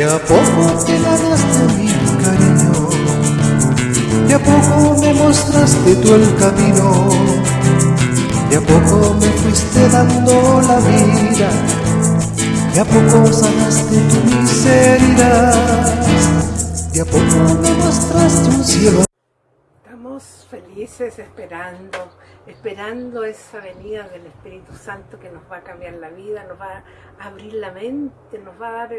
De a poco te ganaste mi cariño, de a poco me mostraste tú el camino, de a poco me fuiste dando la vida, de a poco sanaste tu miseria, de a poco me mostraste un cielo. Felices esperando esperando esa venida del Espíritu Santo que nos va a cambiar la vida, nos va a abrir la mente, nos va a dar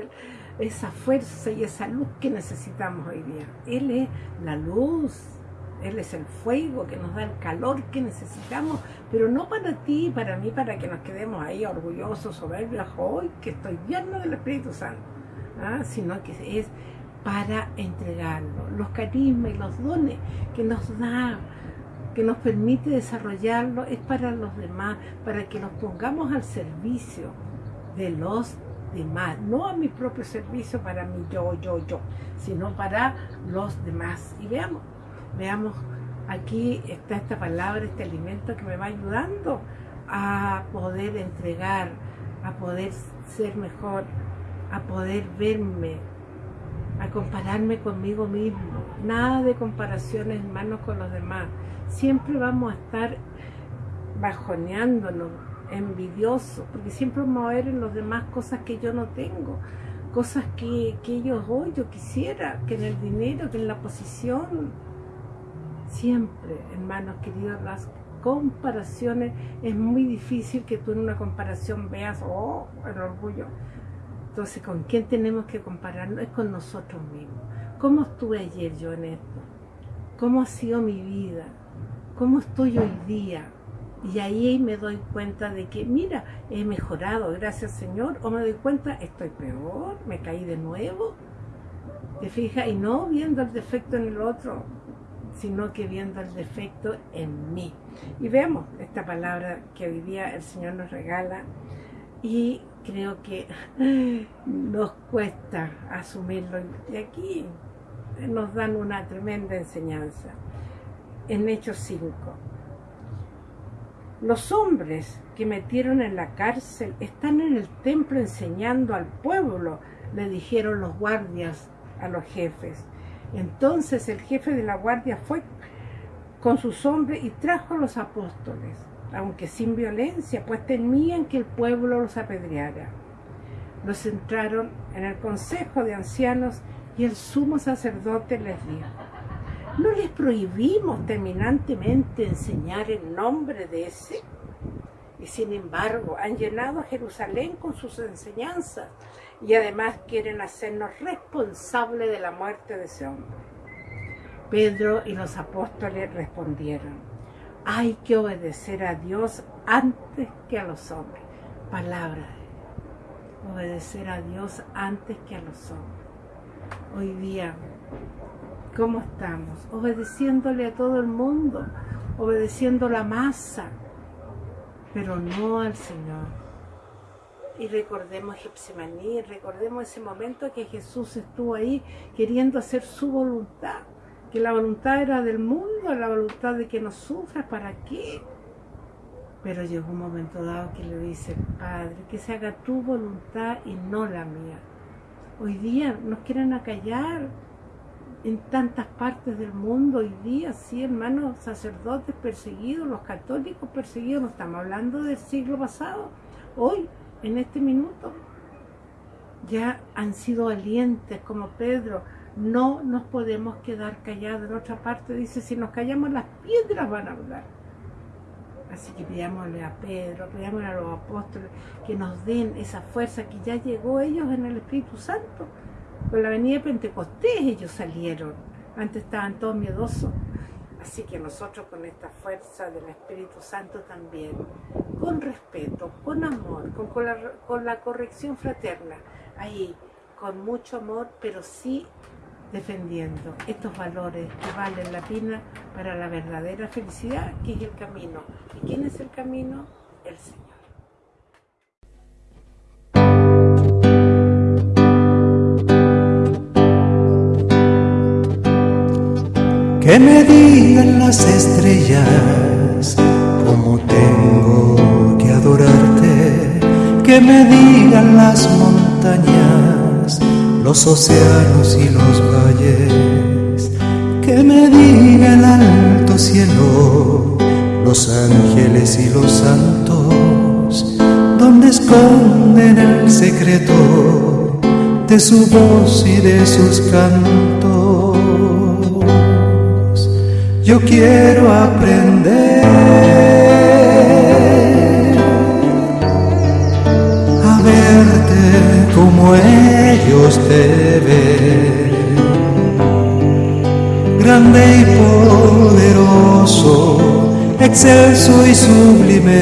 esa fuerza y esa luz que necesitamos hoy día. Él es la luz, Él es el fuego que nos da el calor que necesitamos, pero no para ti, para mí, para que nos quedemos ahí orgullosos, soberbios, hoy que estoy lleno del Espíritu Santo, ¿ah? sino que es para entregarlo, los carismas y los dones que nos da que nos permite desarrollarlo es para los demás, para que nos pongamos al servicio de los demás, no a mi propio servicio para mí, yo, yo, yo, sino para los demás. Y veamos, veamos, aquí está esta palabra, este alimento que me va ayudando a poder entregar, a poder ser mejor, a poder verme, a compararme conmigo mismo. Nada de comparaciones, hermanos, con los demás siempre vamos a estar bajoneándonos, envidiosos, porque siempre vamos a ver en los demás cosas que yo no tengo, cosas que, ellos hoy yo quisiera, que en el dinero, que en la posición. Siempre, hermanos queridos, las comparaciones, es muy difícil que tú en una comparación veas, oh, el orgullo. Entonces, ¿con quién tenemos que compararnos? Es con nosotros mismos. ¿Cómo estuve ayer yo en esto? ¿Cómo ha sido mi vida? cómo estoy hoy día. Y ahí me doy cuenta de que, mira, he mejorado, gracias Señor, o me doy cuenta, estoy peor, me caí de nuevo. ¿Te fijas? Y no viendo el defecto en el otro, sino que viendo el defecto en mí. Y veamos esta palabra que hoy día el Señor nos regala y creo que nos cuesta asumirlo. Y aquí nos dan una tremenda enseñanza en Hechos 5. Los hombres que metieron en la cárcel están en el templo enseñando al pueblo, le dijeron los guardias a los jefes. Entonces el jefe de la guardia fue con sus hombres y trajo a los apóstoles, aunque sin violencia, pues temían que el pueblo los apedreara. Los entraron en el consejo de ancianos y el sumo sacerdote les dijo, ¿No les prohibimos terminantemente enseñar el nombre de ese? Y sin embargo han llenado a Jerusalén con sus enseñanzas y además quieren hacernos responsables de la muerte de ese hombre. Pedro y los apóstoles respondieron, hay que obedecer a Dios antes que a los hombres. Palabra obedecer a Dios antes que a los hombres. Hoy día ¿Cómo estamos? Obedeciéndole a todo el mundo, obedeciendo la masa, pero no al Señor. Y recordemos Gepsemaní, recordemos ese momento que Jesús estuvo ahí queriendo hacer su voluntad, que la voluntad era del mundo, la voluntad de que no sufra, ¿para qué? Pero llegó un momento dado que le dice, Padre, que se haga tu voluntad y no la mía. Hoy día nos quieren acallar, en tantas partes del mundo hoy día, sí, hermanos sacerdotes perseguidos, los católicos perseguidos, no estamos hablando del siglo pasado, hoy, en este minuto, ya han sido valientes como Pedro, no nos podemos quedar callados. En otra parte dice, si nos callamos las piedras van a hablar. Así que pidámosle a Pedro, pidámosle a los apóstoles que nos den esa fuerza que ya llegó ellos en el Espíritu Santo con la venida de Pentecostés ellos salieron. Antes estaban todos miedosos. Así que nosotros con esta fuerza del Espíritu Santo también, con respeto, con amor, con, con la corrección fraterna, ahí, con mucho amor, pero sí defendiendo estos valores que valen la pena para la verdadera felicidad, que es el camino. ¿Y quién es el camino? El Señor. Que me digan las estrellas cómo tengo que adorarte. Que me digan las montañas los océanos y los que me diga el alto cielo, los ángeles y los santos, donde esconden el secreto de su voz y de sus cantos. Yo quiero aprender a verte como ellos te ven, grande y poderoso, excelso y sublime,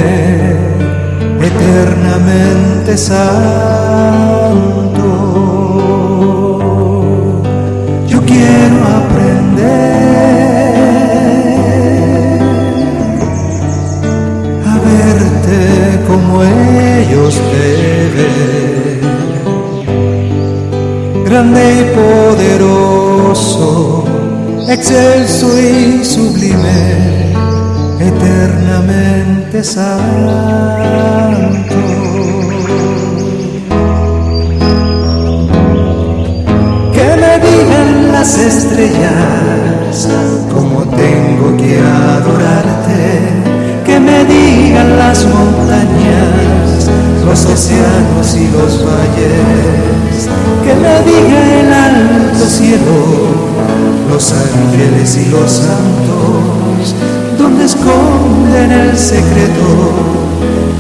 eternamente santo. Yo quiero aprender a verte como ellos te ven, grande excelso y sublime, eternamente santo. Que me digan las estrellas cómo tengo que adorarte, que me digan las montañas, los océanos y los valles, que me diga el alto cielo, los ángeles y los santos, donde esconden el secreto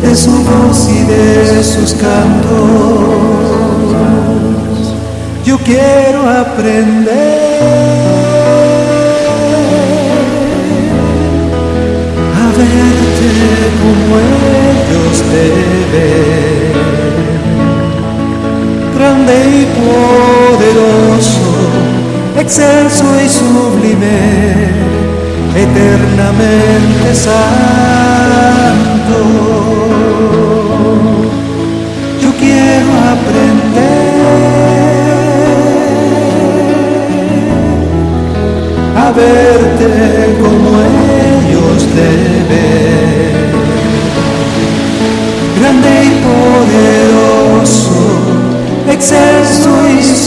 de su voz y de sus cantos. Yo quiero aprender a verte como ellos te ven, grande y excelso y sublime, eternamente santo. Yo quiero aprender a verte como ellos te grande y poderoso, excelso y sublime,